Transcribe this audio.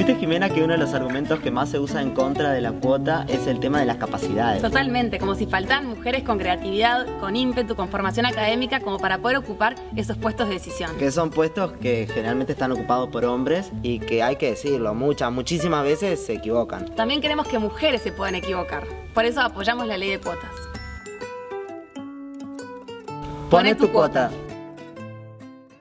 Viste, Jimena, que uno de los argumentos que más se usa en contra de la cuota es el tema de las capacidades. Totalmente, como si faltan mujeres con creatividad, con ímpetu, con formación académica, como para poder ocupar esos puestos de decisión. Que son puestos que generalmente están ocupados por hombres y que hay que decirlo, muchas, muchísimas veces se equivocan. También queremos que mujeres se puedan equivocar. Por eso apoyamos la ley de cuotas. Pone tu cuota.